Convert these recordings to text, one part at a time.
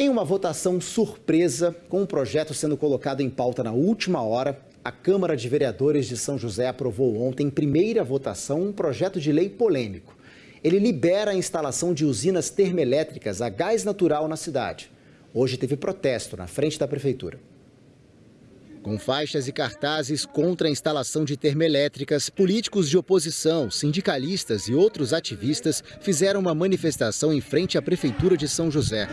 Em uma votação surpresa, com o projeto sendo colocado em pauta na última hora, a Câmara de Vereadores de São José aprovou ontem, em primeira votação, um projeto de lei polêmico. Ele libera a instalação de usinas termoelétricas a gás natural na cidade. Hoje teve protesto na frente da prefeitura. Com faixas e cartazes contra a instalação de termoelétricas, políticos de oposição, sindicalistas e outros ativistas fizeram uma manifestação em frente à Prefeitura de São José.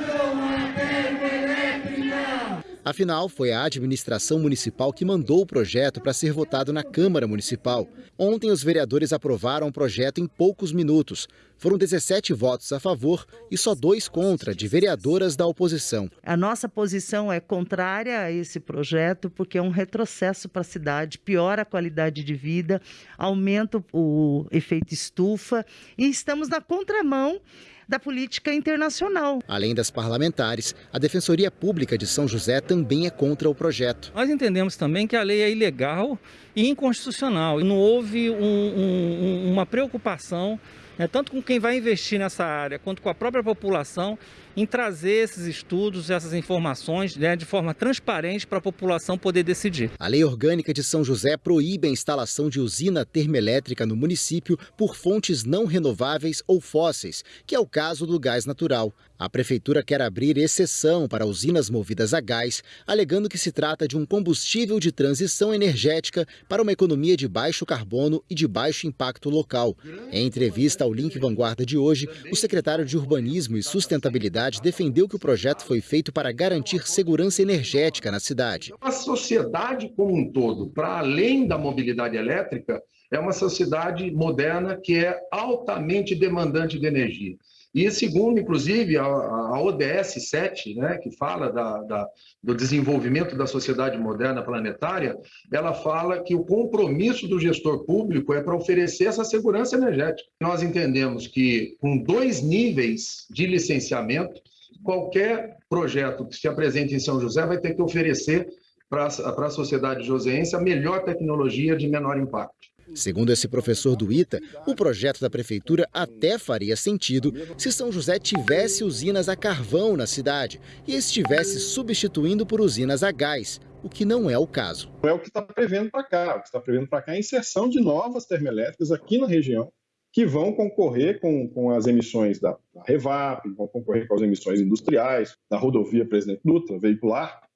Afinal, foi a administração municipal que mandou o projeto para ser votado na Câmara Municipal. Ontem, os vereadores aprovaram o projeto em poucos minutos. Foram 17 votos a favor e só dois contra, de vereadoras da oposição. A nossa posição é contrária a esse projeto, porque é um retrocesso para a cidade, piora a qualidade de vida, aumenta o efeito estufa e estamos na contramão da política internacional. Além das parlamentares, a Defensoria Pública de São José também é contra o projeto. Nós entendemos também que a lei é ilegal e inconstitucional. E não houve um, um, uma preocupação né, tanto com quem vai investir nessa área, quanto com a própria população, em trazer esses estudos, essas informações né, de forma transparente para a população poder decidir. A Lei Orgânica de São José proíbe a instalação de usina termoelétrica no município por fontes não renováveis ou fósseis, que é o caso do gás natural. A prefeitura quer abrir exceção para usinas movidas a gás, alegando que se trata de um combustível de transição energética para uma economia de baixo carbono e de baixo impacto local. Em entrevista ao Link Vanguarda de hoje, o secretário de Urbanismo e Sustentabilidade defendeu que o projeto foi feito para garantir segurança energética na cidade. A sociedade como um todo, para além da mobilidade elétrica, é uma sociedade moderna que é altamente demandante de energia. E segundo, inclusive, a, a ODS 7, né, que fala da, da, do desenvolvimento da sociedade moderna planetária, ela fala que o compromisso do gestor público é para oferecer essa segurança energética. Nós entendemos que com dois níveis de licenciamento, qualquer projeto que se apresente em São José vai ter que oferecer para a sociedade joseense a melhor tecnologia de menor impacto. Segundo esse professor do ITA, o projeto da prefeitura até faria sentido se São José tivesse usinas a carvão na cidade e estivesse substituindo por usinas a gás, o que não é o caso. É o que está prevendo para cá. O que está prevendo para cá é a inserção de novas termoelétricas aqui na região que vão concorrer com, com as emissões da, da Revap, vão concorrer com as emissões industriais, da rodovia Presidente Dutra, veicular,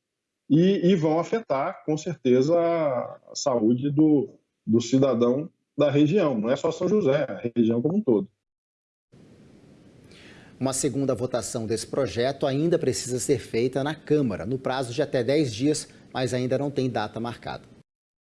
e, e vão afetar, com certeza, a saúde do, do cidadão da região, não é só São José, a região como um todo. Uma segunda votação desse projeto ainda precisa ser feita na Câmara, no prazo de até 10 dias, mas ainda não tem data marcada.